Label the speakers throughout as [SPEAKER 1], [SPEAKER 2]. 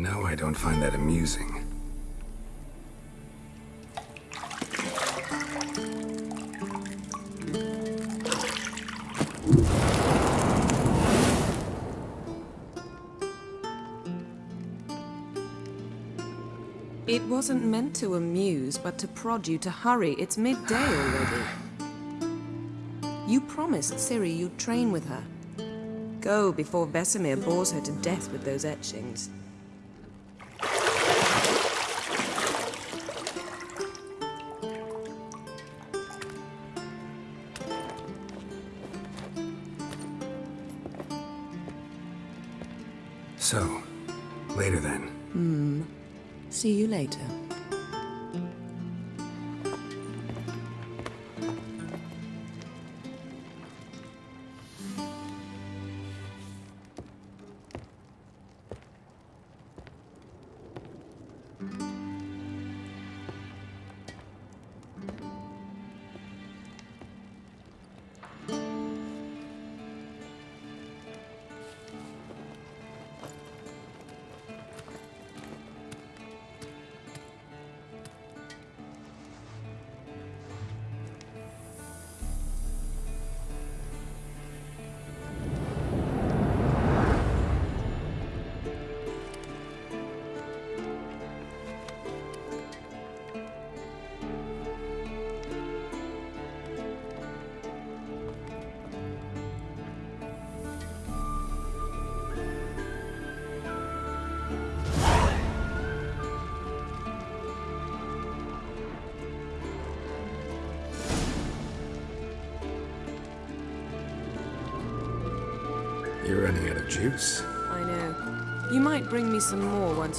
[SPEAKER 1] know I don't find that amusing.
[SPEAKER 2] It wasn't meant to amuse, but to prod you to hurry. It's midday already. You promised Ciri you'd train with her. Go before Vesemir bores her to death with those etchings.
[SPEAKER 1] So, later then. Hmm.
[SPEAKER 2] See you later.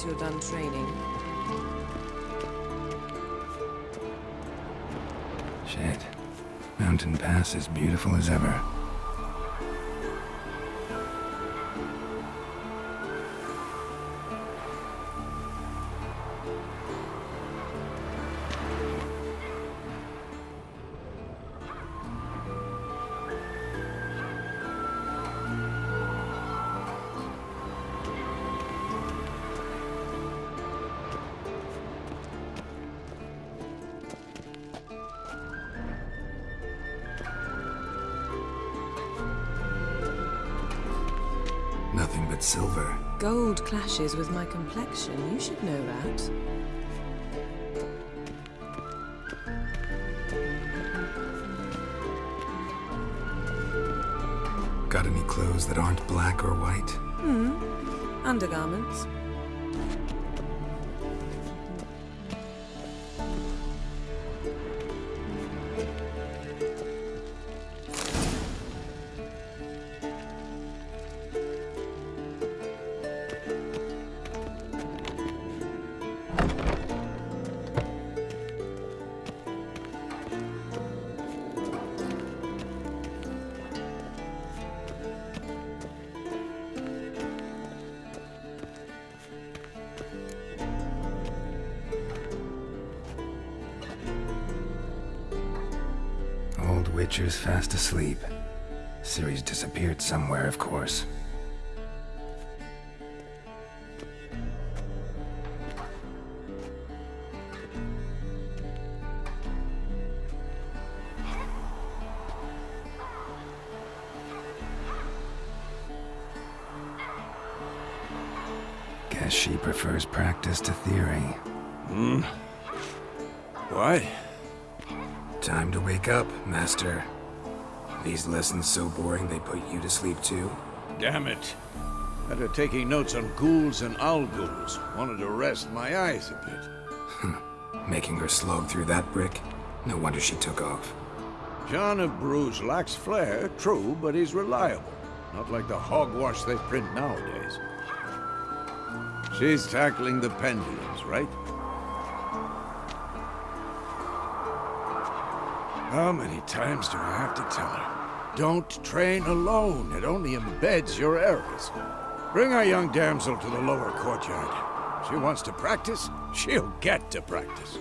[SPEAKER 2] Once you're done training.
[SPEAKER 1] Shit. Mountain Pass as beautiful as ever. Silver.
[SPEAKER 2] Gold clashes with my complexion. You should know that.
[SPEAKER 1] Got any clothes that aren't black or white? Hmm. Undergarments. Lessons so boring they put you to sleep too?
[SPEAKER 3] Damn it. After taking notes on ghouls and owl ghouls, wanted to rest my eyes a bit. Hmm.
[SPEAKER 1] Making her slog through that brick? No wonder she took off.
[SPEAKER 3] John of Bruges lacks flair, true, but he's reliable. Not like the hogwash they print nowadays. She's tackling the pendulums, right? How many times do I have to tell her? Don't train alone. It only embeds your errors. Bring our young damsel to the lower courtyard. She wants to practice, she'll get to practice.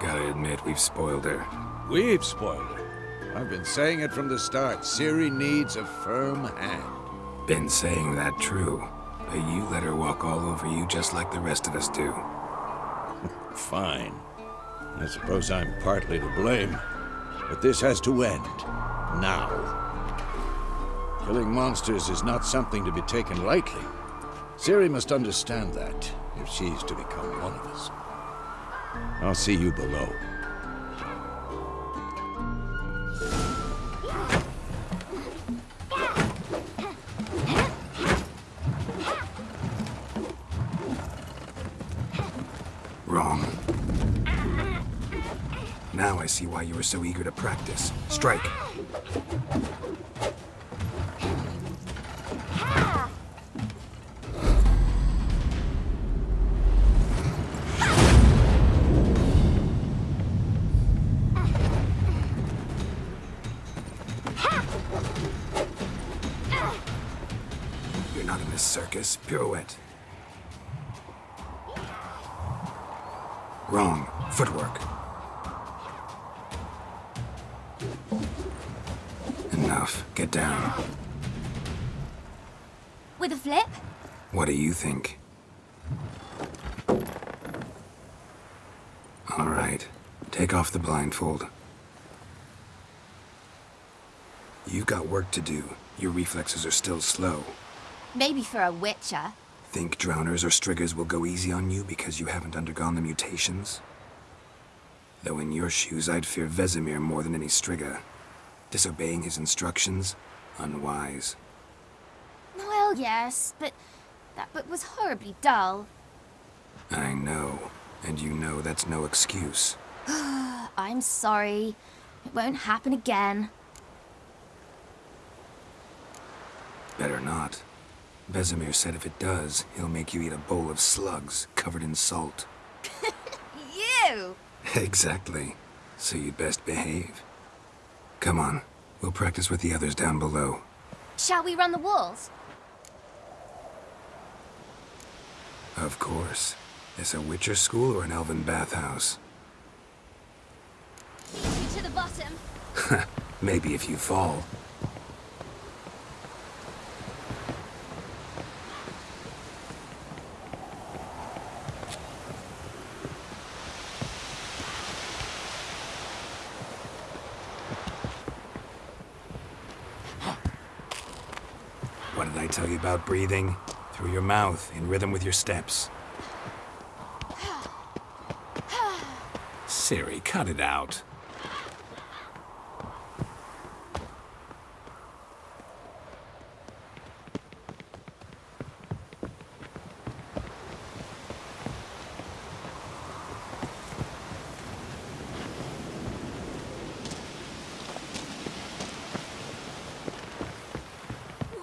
[SPEAKER 1] Gotta admit, we've spoiled her.
[SPEAKER 3] We've spoiled her. I've been saying it from the start. Ciri needs a firm hand.
[SPEAKER 1] Been saying that true. But you let her walk all over you just like the rest of us do.
[SPEAKER 3] Fine. I suppose I'm partly to blame. But this has to end. Now. Killing monsters is not something to be taken lightly. Ciri must understand that, if she's to become one of us. I'll see you below.
[SPEAKER 1] See why you were so eager to practice. Strike. You're not in this circus. Pirouette. Wrong. Footwork. Enough. Get down.
[SPEAKER 4] With a flip?
[SPEAKER 1] What do you think? All right. Take off the blindfold. You've got work to do. Your reflexes are still slow.
[SPEAKER 4] Maybe for a witcher.
[SPEAKER 1] Think drowners or striggers will go easy on you because you haven't undergone the mutations? Though in your shoes, I'd fear Vesemir more than any strigger. Disobeying his instructions? Unwise.
[SPEAKER 4] Well, yes, but that book was horribly dull.
[SPEAKER 1] I know. And you know that's no excuse.
[SPEAKER 4] I'm sorry. It won't happen again.
[SPEAKER 1] Better not. Vesemir said if it does, he'll make you eat a bowl of slugs covered in salt.
[SPEAKER 4] You!
[SPEAKER 1] exactly. So you'd best behave. Come on. We'll practice with the others down below.
[SPEAKER 4] Shall we run the walls?
[SPEAKER 1] Of course. This a Witcher school or an elven bathhouse?
[SPEAKER 4] Easy to the bottom.
[SPEAKER 1] Maybe if you fall. I tell you about breathing? Through your mouth, in rhythm with your steps. Ciri, cut it out.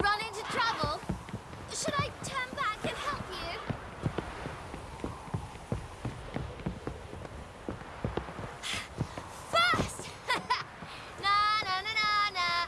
[SPEAKER 4] Run into trouble? Should I turn back and help you? Fast! na na na na na.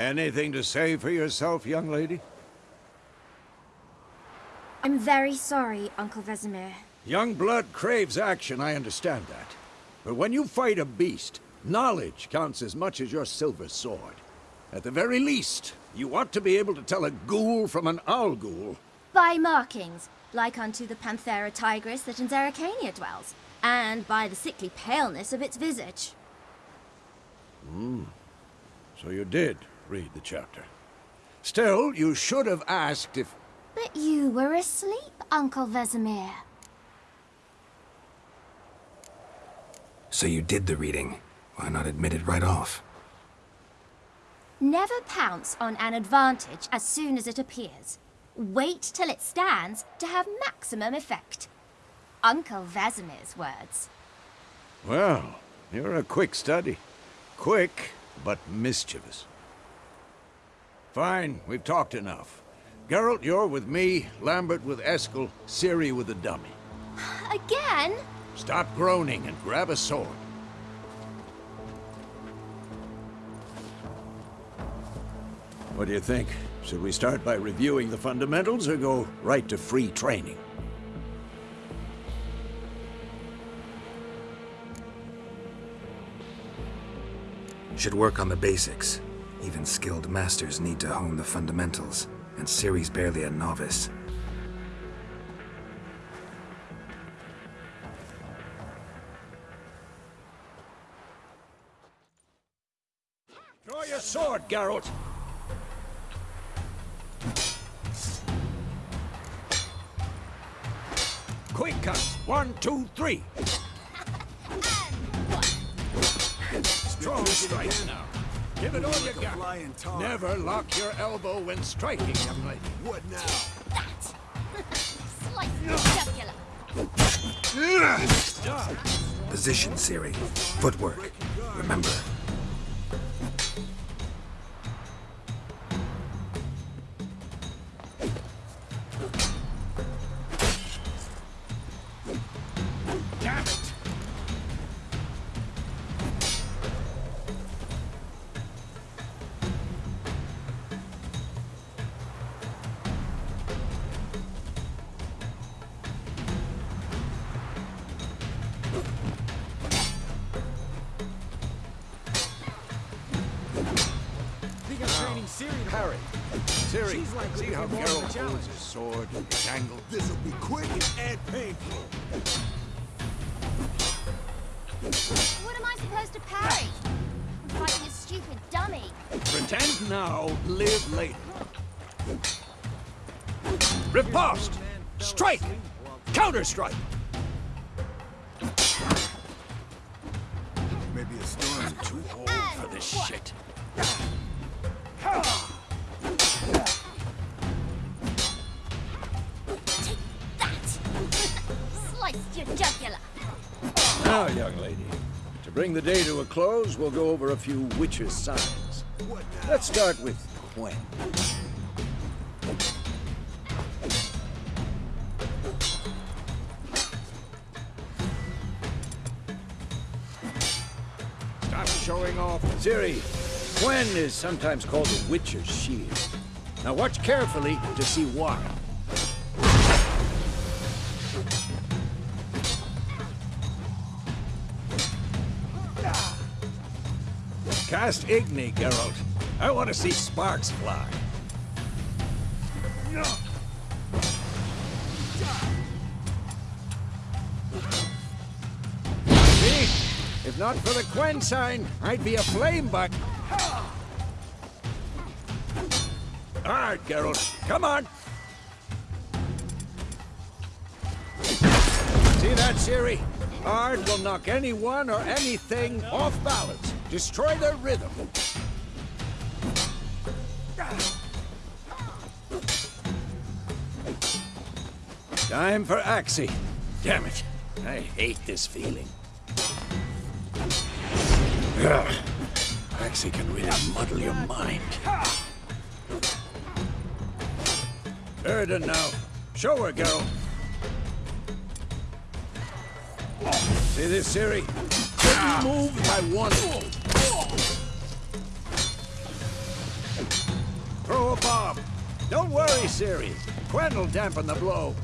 [SPEAKER 3] Anything to say for yourself, young lady?
[SPEAKER 4] I'm very sorry, Uncle Vesemir.
[SPEAKER 3] Young blood craves action, I understand that. But when you fight a beast, knowledge counts as much as your silver sword. At the very least, you ought to be able to tell a ghoul from an owl ghoul.
[SPEAKER 4] By markings, like unto the Panthera tigris that in Zerrikania dwells, and by the sickly paleness of its visage. Hmm.
[SPEAKER 3] So you did read the chapter. Still, you should have asked if...
[SPEAKER 4] But you were asleep, Uncle Vesemir.
[SPEAKER 1] So you did the reading. Why not admit it right off?
[SPEAKER 4] Never pounce on an advantage as soon as it appears. Wait till it stands to have maximum effect. Uncle Vesemir's words.
[SPEAKER 3] Well, you're a quick study. Quick, but mischievous. Fine, we've talked enough. Geralt, you're with me, Lambert with Eskel, Ciri with the dummy.
[SPEAKER 4] Again?
[SPEAKER 3] Stop groaning and grab a sword. What do you think? Should we start by reviewing the fundamentals or go right to free training?
[SPEAKER 1] Should work on the basics. Even skilled masters need to hone the fundamentals, and Ciri's barely a novice.
[SPEAKER 3] Draw your sword, Geralt! Quick cuts! One, two, three! Strong strike! Give it all you got. Never lock your elbow when striking, young lady.
[SPEAKER 5] What now?
[SPEAKER 4] That! Slice the!
[SPEAKER 1] Position, Ciri. Footwork. Remember.
[SPEAKER 3] We'll go over a few witches' signs. Let's start with Quen. Stop showing off. Ciri, Quen is sometimes called the Witcher's Shield. Now watch carefully to see why. Cast Igni, Geralt. I want to see sparks fly. See? If not for the Quen sign, I'd be a flame buck. All right, Geralt. Come on. See that, Ciri? Ard will knock anyone or anything off balance. Destroy their rhythm. Time for Axii. Damn it. I hate this feeling. Ugh. Axii can really muddle your mind. Yrden now. Show her, girl. See this, Ciri? Couldn't move if I wanted. A bomb. Don't worry, Ciri. Quen will dampen the blow.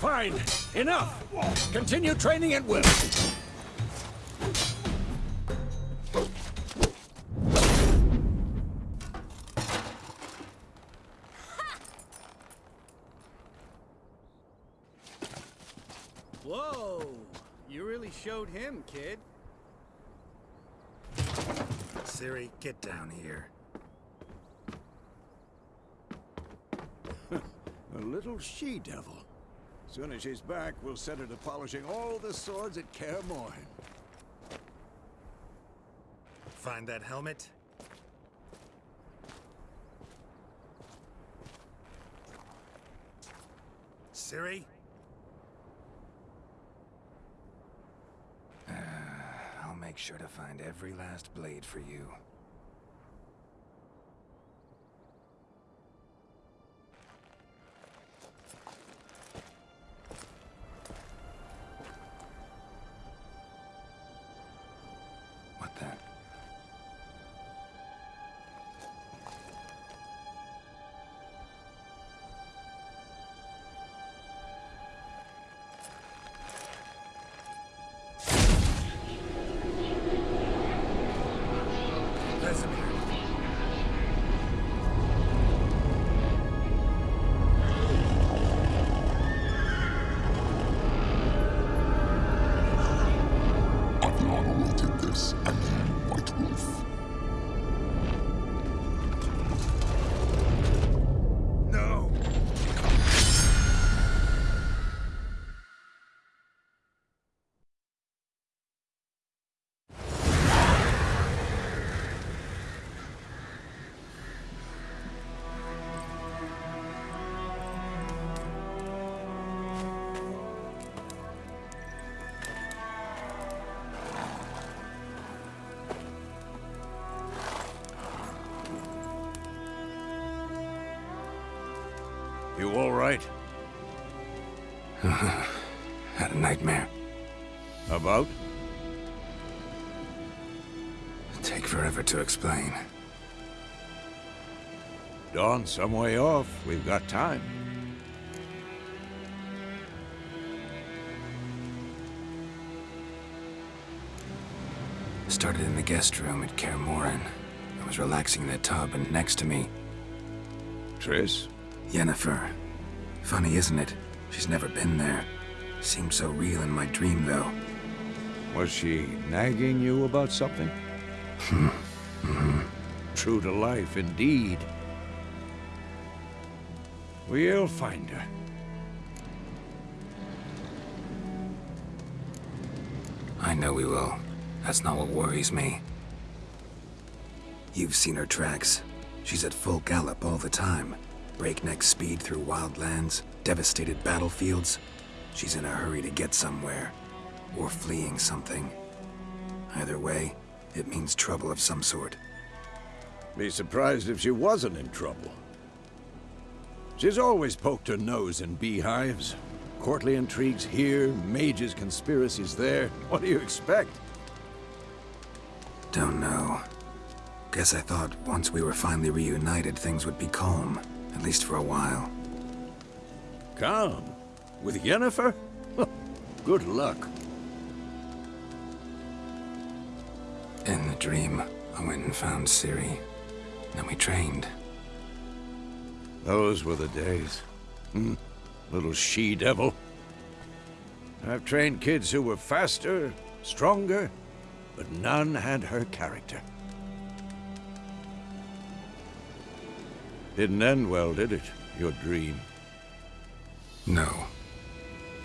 [SPEAKER 3] Fine. Enough. Continue training at will.
[SPEAKER 6] Whoa! You really showed him, kid.
[SPEAKER 1] Ciri, get down here.
[SPEAKER 3] A little she-devil. Soon as she's back, we'll set her to polishing all the swords at Kaer Morhen.
[SPEAKER 1] Find that helmet? Ciri? I'll make sure to find every last blade for you.
[SPEAKER 3] You
[SPEAKER 1] to explain.
[SPEAKER 3] Dawn some way off. We've got time.
[SPEAKER 1] Started in the guest room at Kaer. I was relaxing in the tub, and next to me,
[SPEAKER 3] Triss?
[SPEAKER 1] Yennefer. Funny, isn't it? She's never been there. Seemed so real in my dream, though.
[SPEAKER 3] Was she nagging you about something? Hmm. True to life, indeed. We'll find her.
[SPEAKER 1] I know we will. That's not what worries me. You've seen her tracks. She's at full gallop all the time. Breakneck speed through wildlands, devastated battlefields. She's in a hurry to get somewhere. Or fleeing something. Either way, it means trouble of some sort.
[SPEAKER 3] Be surprised if she wasn't in trouble. She's always poked her nose in beehives. Courtly intrigues here, mages' conspiracies there. What do you expect?
[SPEAKER 1] Don't know. Guess I thought once we were finally reunited, things would be calm. At least for a while.
[SPEAKER 3] Calm? With Yennefer? Good luck.
[SPEAKER 1] In the dream, I went and found Ciri. Then we trained.
[SPEAKER 3] Those were the days. Hmm. Little she-devil. I've trained kids who were faster, stronger, but none had her character. Didn't end well, did it? Your dream.
[SPEAKER 1] No.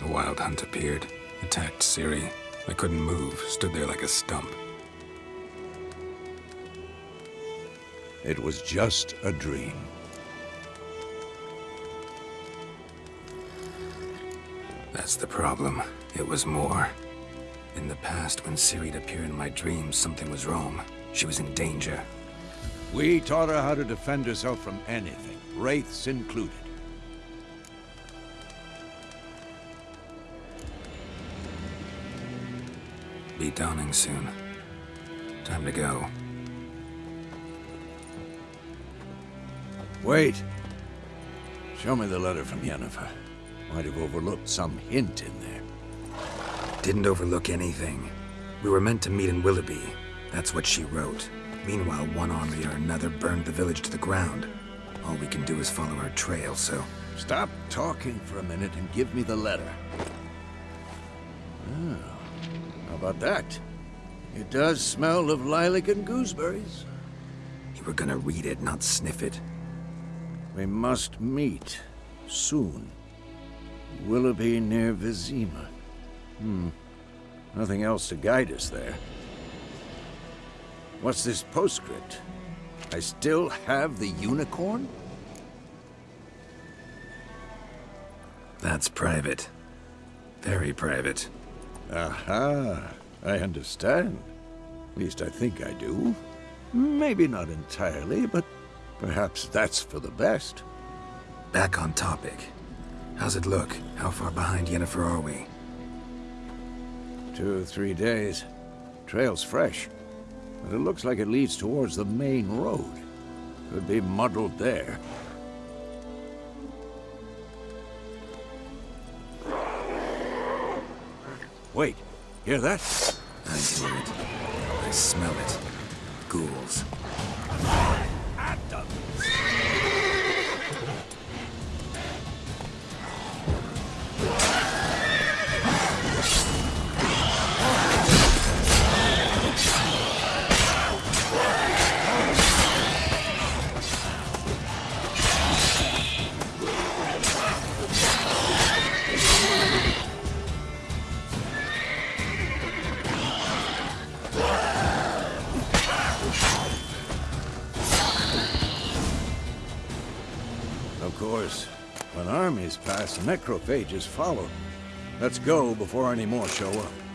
[SPEAKER 1] The Wild Hunt appeared, attacked Ciri. I couldn't move, stood there like a stump.
[SPEAKER 3] It was just a dream.
[SPEAKER 1] That's the problem. It was more. In the past, when Ciri'd appear in my dreams, something was wrong. She was in danger.
[SPEAKER 3] We taught her how to defend herself from anything, wraiths included.
[SPEAKER 1] Be dawning soon. Time to go.
[SPEAKER 3] Wait. Show me the letter from Yennefer. Might have overlooked some hint in there.
[SPEAKER 1] Didn't overlook anything. We were meant to meet in Willoughby. That's what she wrote. Meanwhile, one army or another burned the village to the ground. All we can do is follow her trail, so...
[SPEAKER 3] Stop talking for a minute and give me the letter. Oh, how about that? It does smell of lilac and gooseberries.
[SPEAKER 1] You were gonna read it, not sniff it.
[SPEAKER 3] We must meet. Soon. Willoughby near Vizima. Hmm. Nothing else to guide us there. What's this postscript? I still have the unicorn?
[SPEAKER 1] That's private. Very private.
[SPEAKER 3] Aha. I understand. At least I think I do. Maybe not entirely, but perhaps that's for the best.
[SPEAKER 1] Back on topic. How's it look? How far behind Yennefer are we?
[SPEAKER 3] Two or three days. Trail's fresh. But it looks like it leads towards the main road. Could be muddled there. Wait, hear that?
[SPEAKER 1] I hear it. I smell it. Ghouls.
[SPEAKER 3] Course, when armies pass, necrophages follow. Let's go before any more show up.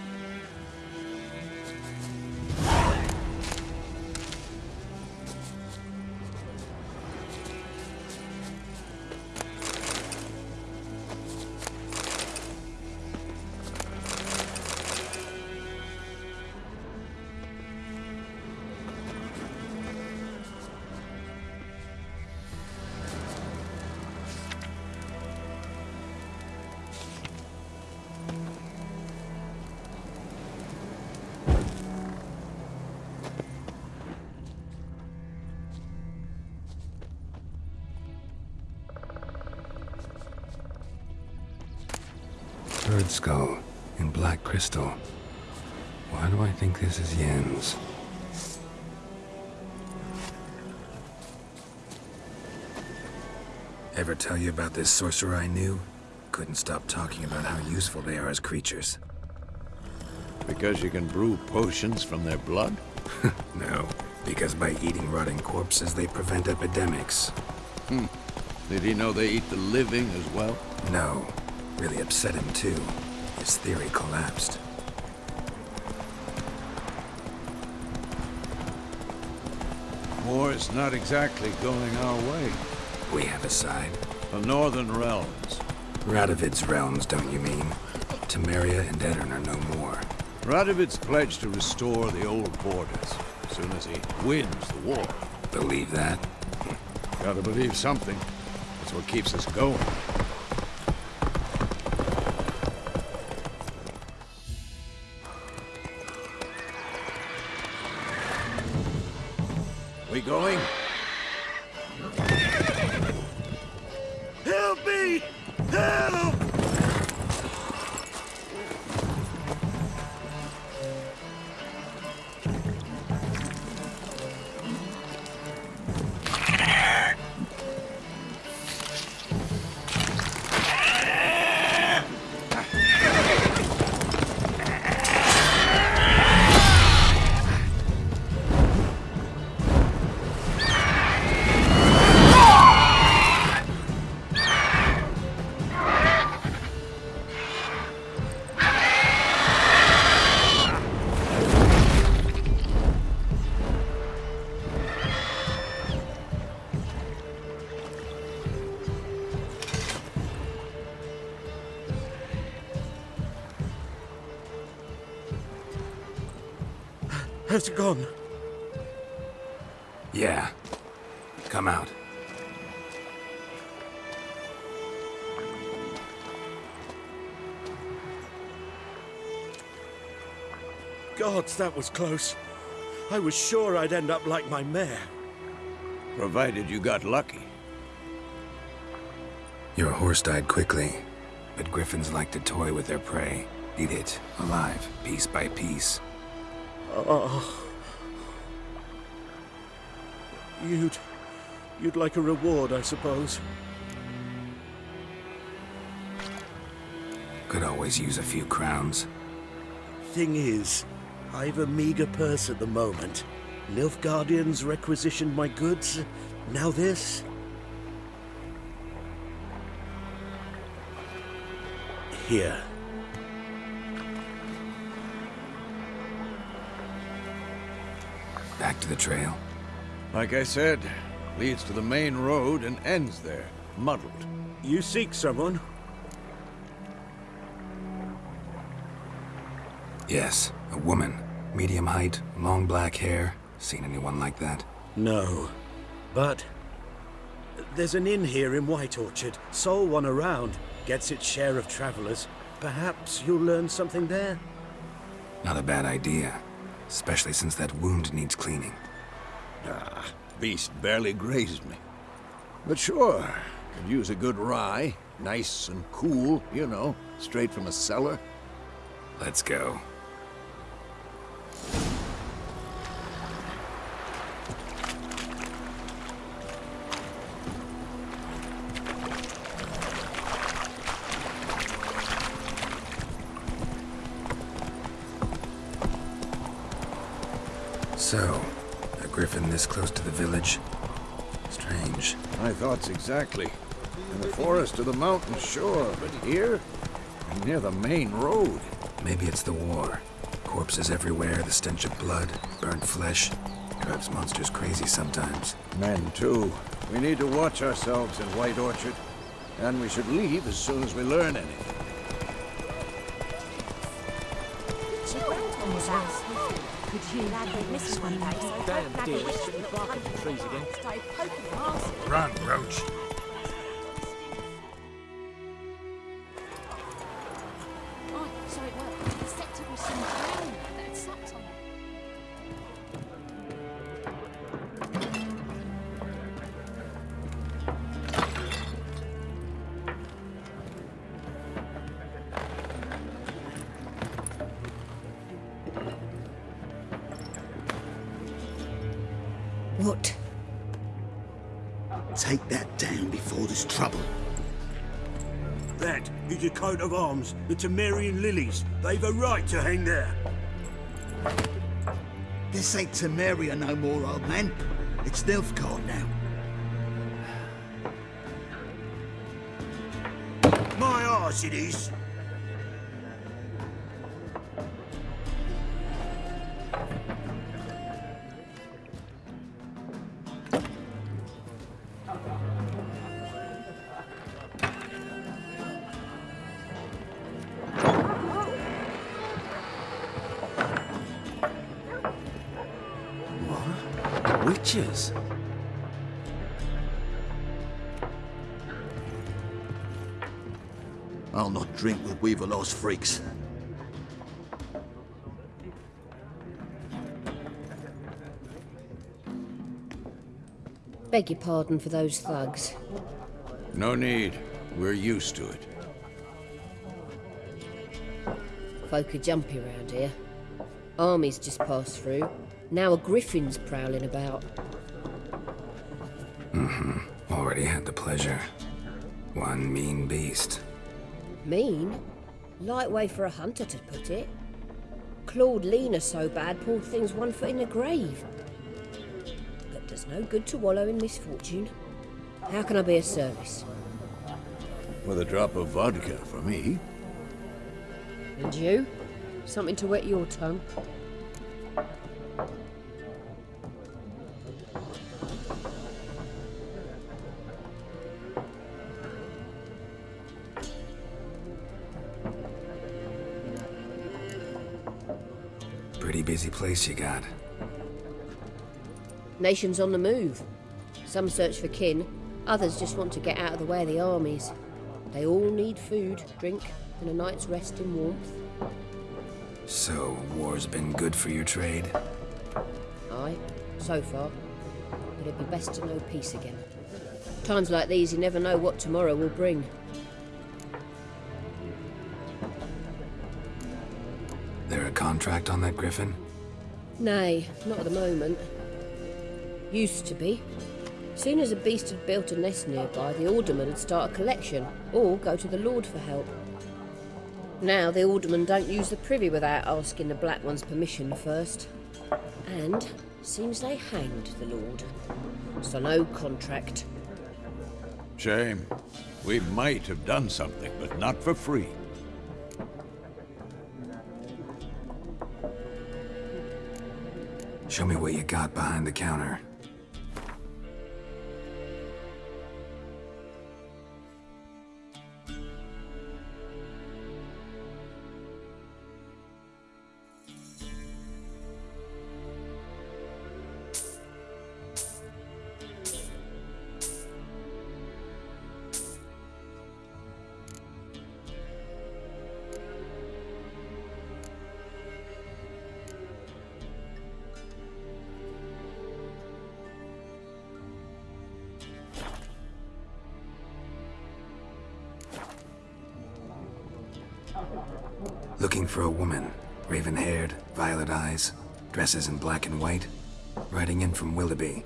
[SPEAKER 1] Skull in black crystal. Why do I think this is Yen's? Ever tell you about this sorcerer I knew? Couldn't stop talking about how useful they are as creatures.
[SPEAKER 3] Because you can brew potions from their blood?
[SPEAKER 1] No, because by eating rotting corpses, they prevent epidemics. Hmm.
[SPEAKER 3] Did he know they eat the living as well?
[SPEAKER 1] No, really upset him too. His theory collapsed.
[SPEAKER 3] War is not exactly going our way.
[SPEAKER 1] We have a side.
[SPEAKER 3] The Northern Realms.
[SPEAKER 1] Radovid's realms, don't you mean? Temeria and Aedirn are no more.
[SPEAKER 3] Radovid's pledged to restore the old borders as soon as he wins the war.
[SPEAKER 1] Believe that?
[SPEAKER 3] Gotta believe something. That's what keeps us going.
[SPEAKER 5] Gods, that was close. I was sure I'd end up like my mare.
[SPEAKER 3] Provided you got lucky.
[SPEAKER 1] Your horse died quickly, but griffins like to toy with their prey. Eat it, alive, piece by piece.
[SPEAKER 5] Oh. You'd... You'd like a reward, I suppose.
[SPEAKER 1] Could always use a few crowns.
[SPEAKER 5] Thing is, I've a meager purse at the moment. Nilfgaardians requisitioned my goods. Now this. Here.
[SPEAKER 1] Back to the trail.
[SPEAKER 3] Like I said, leads to the main road and ends there, muddled.
[SPEAKER 5] You seek someone?
[SPEAKER 1] Yes, a woman. Medium height, long black hair. Seen anyone like that?
[SPEAKER 5] No. But... There's an inn here in White Orchard. Sole one around. Gets its share of travelers. Perhaps you'll learn something there?
[SPEAKER 1] Not a bad idea. Especially since that wound needs cleaning.
[SPEAKER 3] Ah, beast barely grazed me. But sure, could use a good rye. Nice and cool, you know, straight from a cellar.
[SPEAKER 1] Let's go.
[SPEAKER 3] Exactly. In the forest or the mountain, sure, but here? Near the main road.
[SPEAKER 1] Maybe it's the war. Corpses everywhere, the stench of blood, burnt flesh. Drives monsters crazy sometimes.
[SPEAKER 3] Men, too. We need to watch ourselves in White Orchard. And we should leave as soon as we learn anything.
[SPEAKER 7] Could you miss one day?
[SPEAKER 5] Damn dear, should be barking trees again.
[SPEAKER 7] Stay poking your arse.
[SPEAKER 1] Run, Roach!
[SPEAKER 5] Arms, the Temerian lilies. They've a right to hang there.
[SPEAKER 8] This ain't Temeria no more, old man. It's Nilfgaard now.
[SPEAKER 5] My arse it is.
[SPEAKER 8] Drink with Weaverlaw's freaks.
[SPEAKER 7] Beg your pardon for those thugs.
[SPEAKER 3] No need. We're used to it.
[SPEAKER 7] Folk are jumpy round here. Armies just passed through. Now a griffin's prowling about. Mm-hmm.
[SPEAKER 1] already had the pleasure. One mean beast.
[SPEAKER 7] Mean? Light way for a hunter to put it. Clawed Lena so bad, poor thing's one foot in the grave. But does no good to wallow in misfortune. How can I be of service?
[SPEAKER 3] With a drop of vodka for me.
[SPEAKER 7] And you? Something to wet your tongue?
[SPEAKER 1] Place you got.
[SPEAKER 7] Nations on the move. Some search for kin, others just want to get out of the way of the armies. They all need food, drink, and a night's rest in warmth.
[SPEAKER 1] So, war's been good for your trade?
[SPEAKER 7] Aye, so far. But it'd be best to know peace again. Times like these, you never know what tomorrow will bring.
[SPEAKER 1] There a contract on that griffin?
[SPEAKER 7] Nay, not at the moment. Used to be. Soon as a beast had built a nest nearby, the alderman would start a collection, or go to the lord for help. Now the aldermen don't use the privy without asking the black one's permission first. And seems they hanged the lord. So no contract.
[SPEAKER 3] Shame. We might have done something, but not for free.
[SPEAKER 1] Show me what you got behind the counter. Dresses in black and white. Riding in from Willoughby.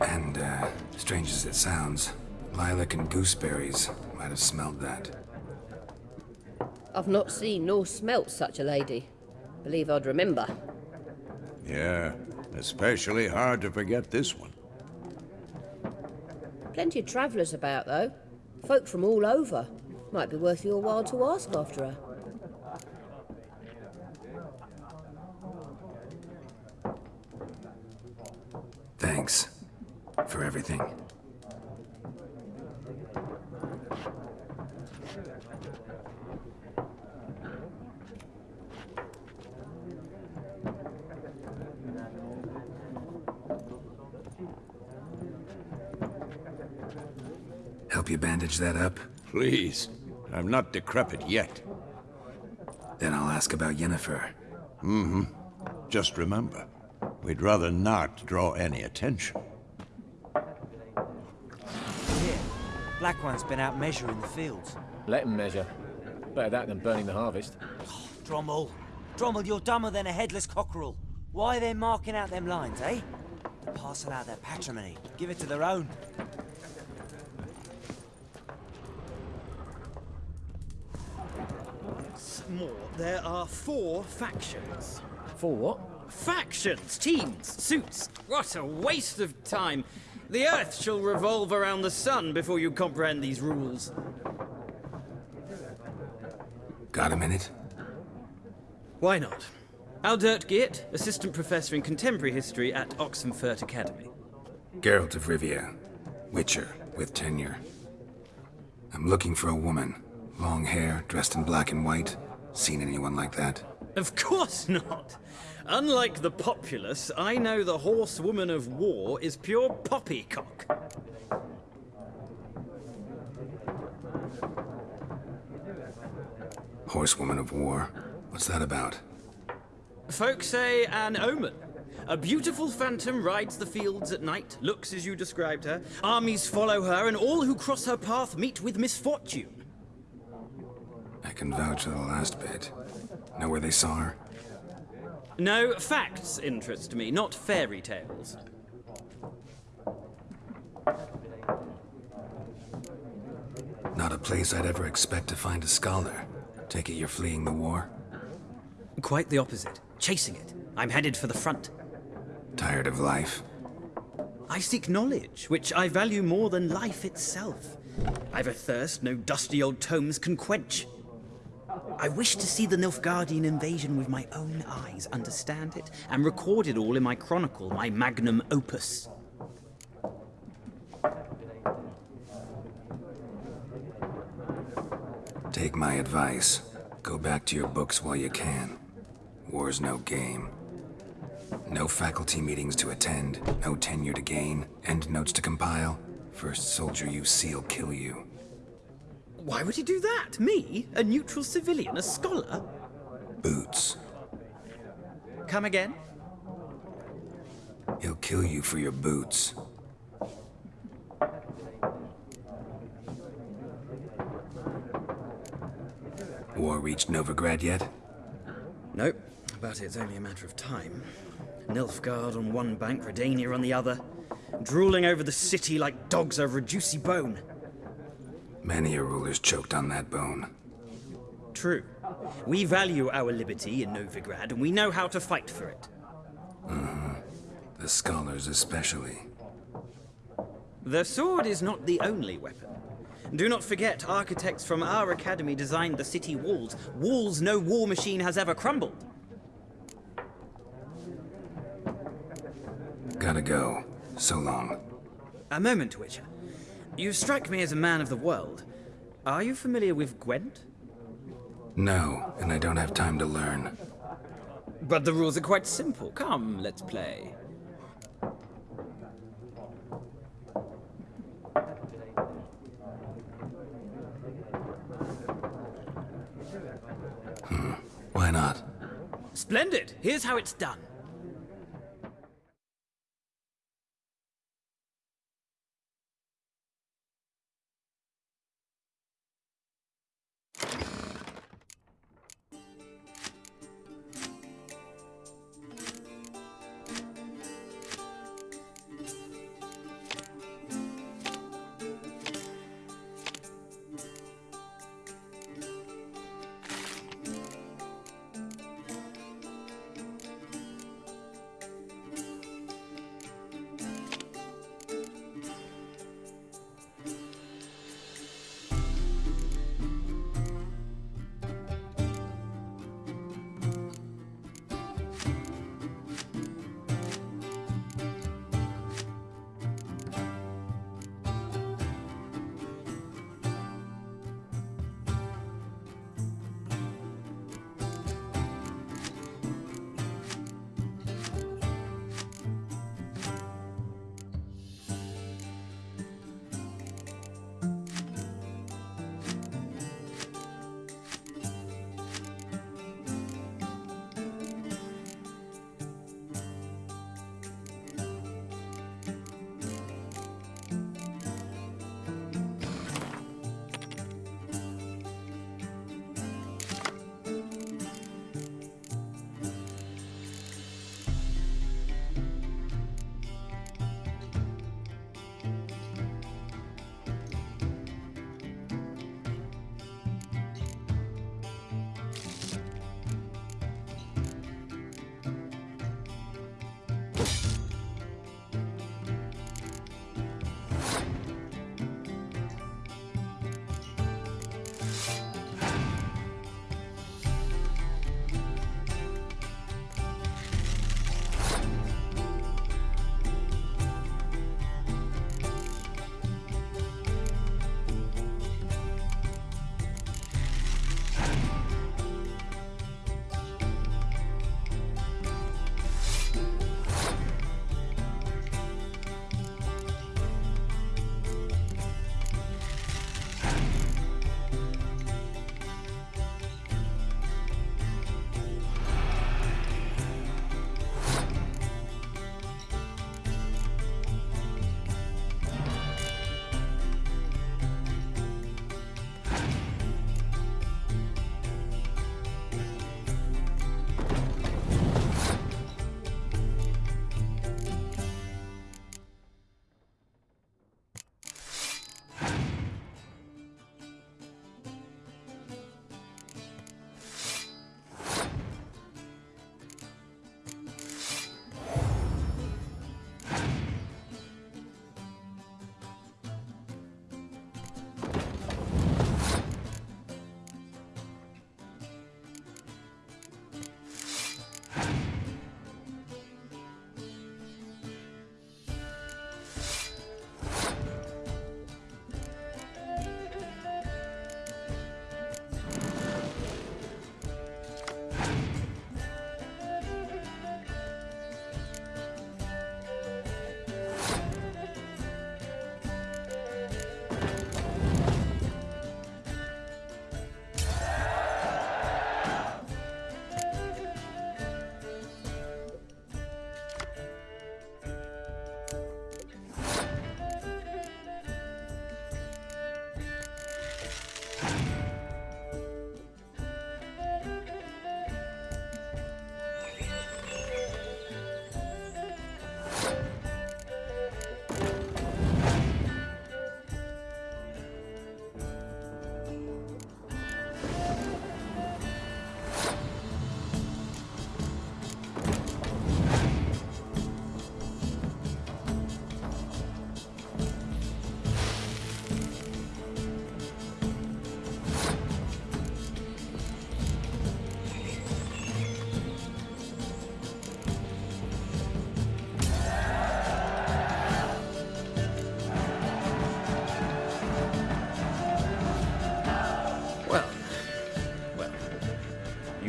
[SPEAKER 1] And, uh, strange as it sounds, lilac and gooseberries might have smelled that.
[SPEAKER 7] I've not seen nor smelt such a lady. Believe I'd remember.
[SPEAKER 3] Yeah, especially hard to forget this one.
[SPEAKER 7] Plenty of travellers about, though. Folk from all over. Might be worth your while to ask after her.
[SPEAKER 1] Thanks. For everything. Help you bandage that up?
[SPEAKER 3] Please. I'm not decrepit yet.
[SPEAKER 1] Then I'll ask about Yennefer. Mm-hmm.
[SPEAKER 3] Just remember, we'd rather not draw any attention.
[SPEAKER 9] Here, Black One's been out measuring the fields.
[SPEAKER 10] Let him measure. Better that than burning the harvest.
[SPEAKER 9] Drommel. Drommel, you're dumber than a headless cockerel. Why are they marking out them lines, eh? Parcel out their patrimony. Give it to their own.
[SPEAKER 6] More, there are four factions.
[SPEAKER 10] Four what?
[SPEAKER 6] Factions, teams, suits. What a waste of time. The Earth shall revolve around the sun before you comprehend these rules.
[SPEAKER 1] Got a minute?
[SPEAKER 6] Why not? Aldert Geert, Assistant Professor in Contemporary History at Oxenfurt Academy.
[SPEAKER 1] Geralt of Rivia. Witcher, with tenure. I'm looking for a woman. Long hair, dressed in black and white. Seen anyone like that?
[SPEAKER 6] Of course not. Unlike the populace, I know the horsewoman of war is pure poppycock.
[SPEAKER 1] Horsewoman of War. What's that about?
[SPEAKER 6] Folk say an omen. A beautiful phantom rides the fields at night, looks as you described her. Armies follow her, and all who cross her path meet with misfortune.
[SPEAKER 1] I can vouch for the last bit. Know where they saw her?
[SPEAKER 6] No, facts interest me, not fairy tales.
[SPEAKER 1] Not a place I'd ever expect to find a scholar. Take it you're fleeing the war?
[SPEAKER 6] Quite the opposite. Chasing it. I'm headed for the front.
[SPEAKER 1] Tired of life?
[SPEAKER 6] I seek knowledge, which I value more than life itself. I've a thirst no dusty old tomes can quench. I wish to see the Nilfgaardian invasion with my own eyes, understand it, and record it all in my chronicle, my magnum opus.
[SPEAKER 1] Take my advice. Go back to your books while you can. War's no game. No faculty meetings to attend, no tenure to gain, end notes to compile. First soldier you see'll kill you.
[SPEAKER 6] Why would he do that? Me? A neutral civilian? A scholar?
[SPEAKER 1] Boots.
[SPEAKER 6] Come again?
[SPEAKER 1] He'll kill you for your boots. War reached Novigrad yet?
[SPEAKER 6] Nope, but it's only a matter of time. Nilfgaard on one bank, Redania on the other, drooling over the city like dogs over a juicy bone.
[SPEAKER 1] Many a ruler's choked on that bone.
[SPEAKER 6] True. We value our liberty in Novigrad, and we know how to fight for it.
[SPEAKER 1] Mm-hmm. The scholars especially.
[SPEAKER 6] The sword is not the only weapon. Do not forget, architects from our academy designed the city walls. Walls no war machine has ever crumbled.
[SPEAKER 1] Gotta go. So long.
[SPEAKER 6] A moment, Witcher. You strike me as a man of the world. Are you familiar with Gwent?
[SPEAKER 1] No, and I don't have time to learn.
[SPEAKER 6] But the rules are quite simple. Come, let's play.
[SPEAKER 1] Hmm. Why not?
[SPEAKER 6] Splendid! Here's how it's done.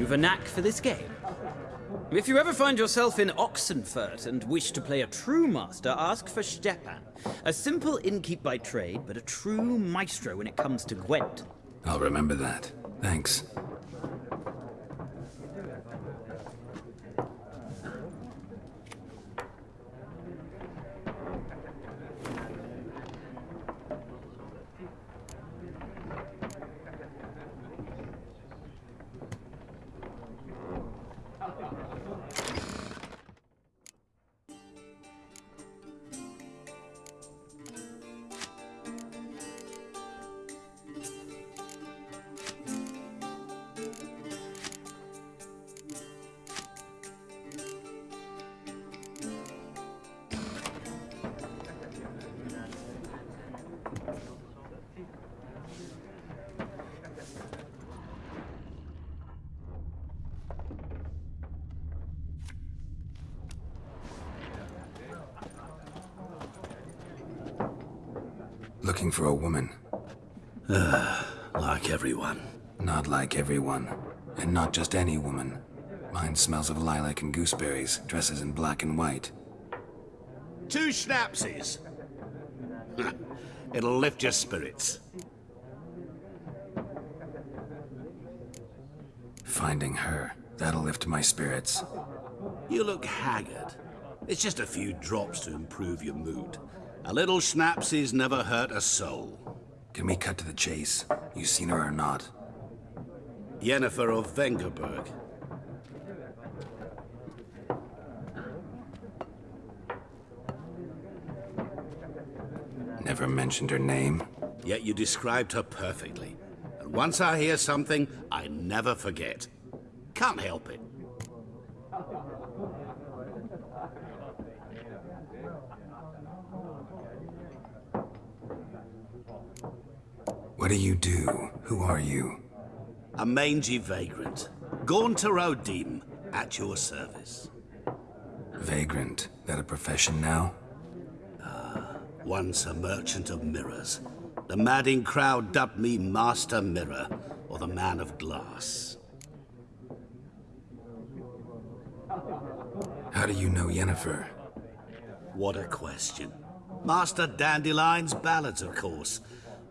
[SPEAKER 6] You've a knack for this game. If you ever find yourself in Oxenfurt and wish to play a true master, ask for Stjepan. A simple innkeep by trade, but a true maestro when it comes to Gwent.
[SPEAKER 1] I'll remember that. Thanks. For a woman.
[SPEAKER 5] like everyone.
[SPEAKER 1] Not like everyone. And not just any woman. Mine smells of lilac and gooseberries, dresses in black and white.
[SPEAKER 8] Two schnapsies. It'll lift your spirits.
[SPEAKER 1] Finding her, that'll lift my spirits.
[SPEAKER 8] You look haggard. It's just a few drops to improve your mood. A little schnapsies never hurt a soul.
[SPEAKER 1] Can we cut to the chase? You seen her or not?
[SPEAKER 8] Yennefer of Vengerberg.
[SPEAKER 1] Never mentioned her name.
[SPEAKER 8] Yet you described her perfectly. And once I hear something, I never forget. Can't help it.
[SPEAKER 1] What do you do? Who are you?
[SPEAKER 8] A mangy vagrant. Gaunter O'Dim, at your service.
[SPEAKER 1] Vagrant. That a profession now?
[SPEAKER 8] Ah, Once a merchant of mirrors. The madding crowd dubbed me Master Mirror, or the Man of Glass.
[SPEAKER 1] How do you know Yennefer?
[SPEAKER 8] What a question. Master Dandelion's ballads, of course.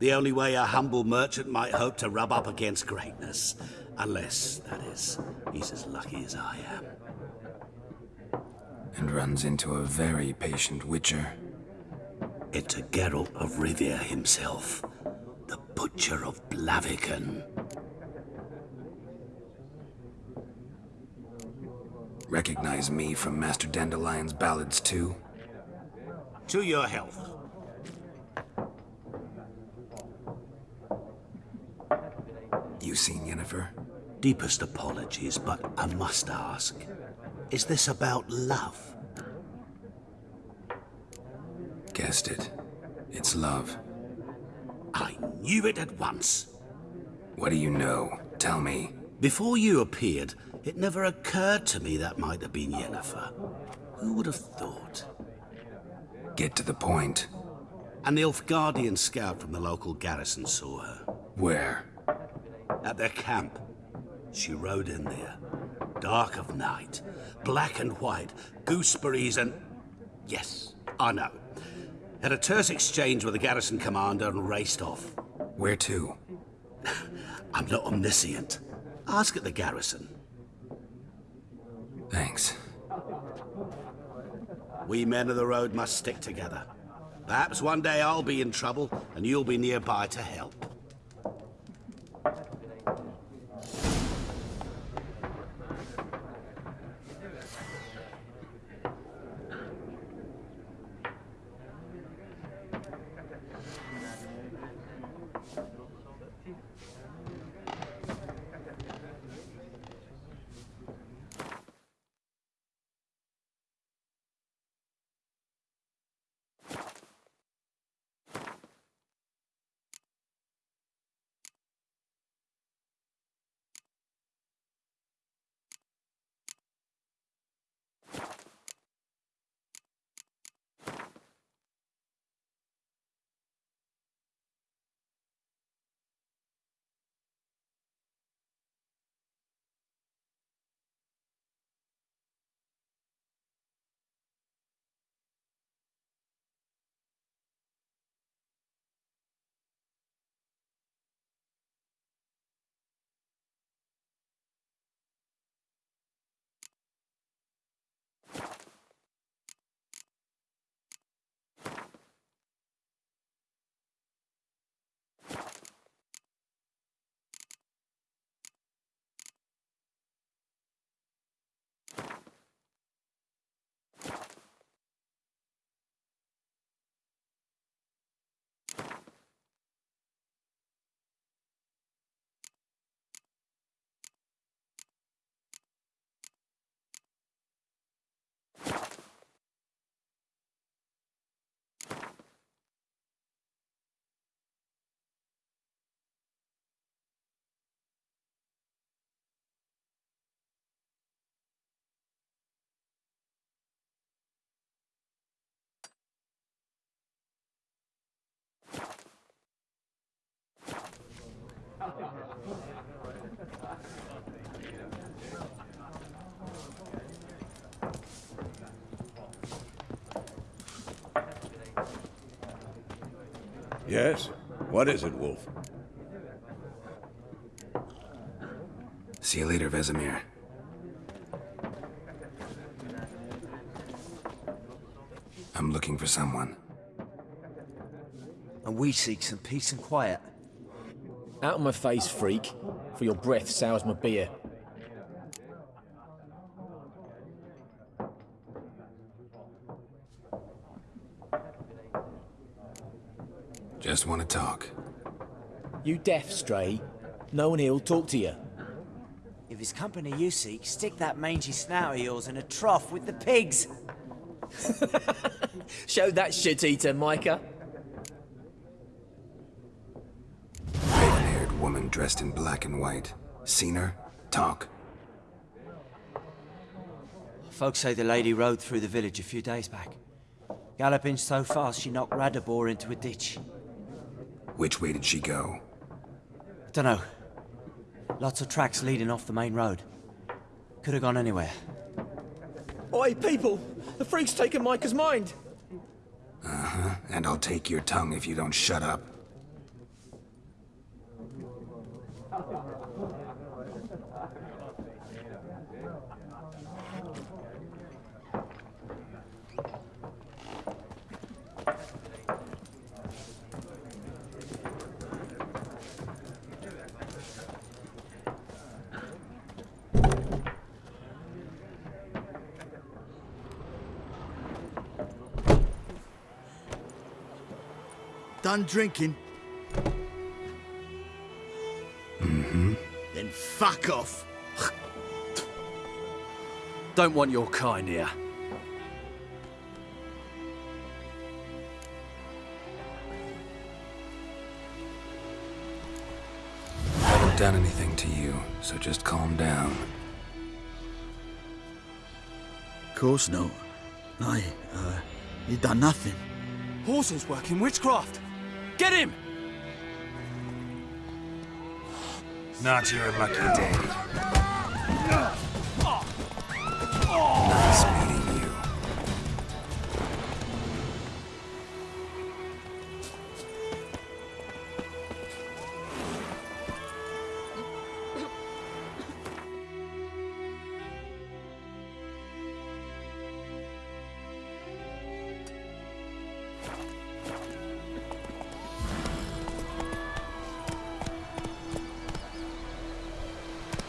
[SPEAKER 8] The only way a humble merchant might hope to rub up against greatness. Unless, that is, he's as lucky as I am.
[SPEAKER 1] And runs into a very patient witcher.
[SPEAKER 8] It's a Geralt of Rivia himself. The Butcher of Blaviken.
[SPEAKER 1] Recognize me from Master Dandelion's ballads too?
[SPEAKER 8] To your health.
[SPEAKER 1] You seen Yennefer?
[SPEAKER 8] Deepest apologies, but I must ask. Is this about love?
[SPEAKER 1] Guessed it. It's love.
[SPEAKER 8] I knew it at once.
[SPEAKER 1] What do you know? Tell me.
[SPEAKER 8] Before you appeared, it never occurred to me that might have been Yennefer. Who would have thought?
[SPEAKER 1] Get to the point.
[SPEAKER 8] An Nilfgaardian scout from the local garrison saw her.
[SPEAKER 1] Where?
[SPEAKER 8] At their camp. She rode in there. Dark of night. Black and white. Gooseberries and... Yes, I know. Had a terse exchange with the garrison commander and raced off.
[SPEAKER 1] Where to?
[SPEAKER 8] I'm not omniscient. Ask at the garrison.
[SPEAKER 1] Thanks.
[SPEAKER 8] We men of the road must stick together. Perhaps one day I'll be in trouble and you'll be nearby to help.
[SPEAKER 3] Yes? What is it, Wolf?
[SPEAKER 1] See you later, Vesemir. I'm looking for someone.
[SPEAKER 9] And we seek some peace and quiet.
[SPEAKER 10] Out of my face, freak. For your breath sours my beer.
[SPEAKER 1] Just want to talk.
[SPEAKER 10] You deaf, Stray? No one here'll talk to you.
[SPEAKER 9] If it's company you seek, stick that mangy snout of yours in a trough with the pigs.
[SPEAKER 10] Show that shit-eater, Micah.
[SPEAKER 1] Raven-haired woman dressed in black and white. Seen her? Talk.
[SPEAKER 9] Folks say the lady rode through the village a few days back. Galloping so fast she knocked Radabor into a ditch.
[SPEAKER 1] Which way did she go?
[SPEAKER 9] I Dunno. Lots of tracks leading off the main road. Could have gone anywhere.
[SPEAKER 10] Oi, people! The freak's taken Micah's mind!
[SPEAKER 1] Uh-huh. And I'll take your tongue if you don't shut up.
[SPEAKER 11] Done drinking?
[SPEAKER 1] Mm-hmm.
[SPEAKER 11] Then fuck off.
[SPEAKER 5] Don't want your kind here.
[SPEAKER 1] I haven't done anything to you, so just calm down.
[SPEAKER 11] Of course no. I, uh, you done nothing.
[SPEAKER 5] Horses working witchcraft! Get him!
[SPEAKER 1] Not your lucky day.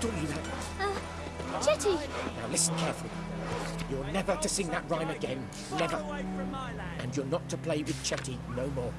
[SPEAKER 10] Taught you that?
[SPEAKER 12] Chetty!
[SPEAKER 10] Uh, now listen carefully. You're never to sing that rhyme again. Never. And you're not to play with Chetty no more.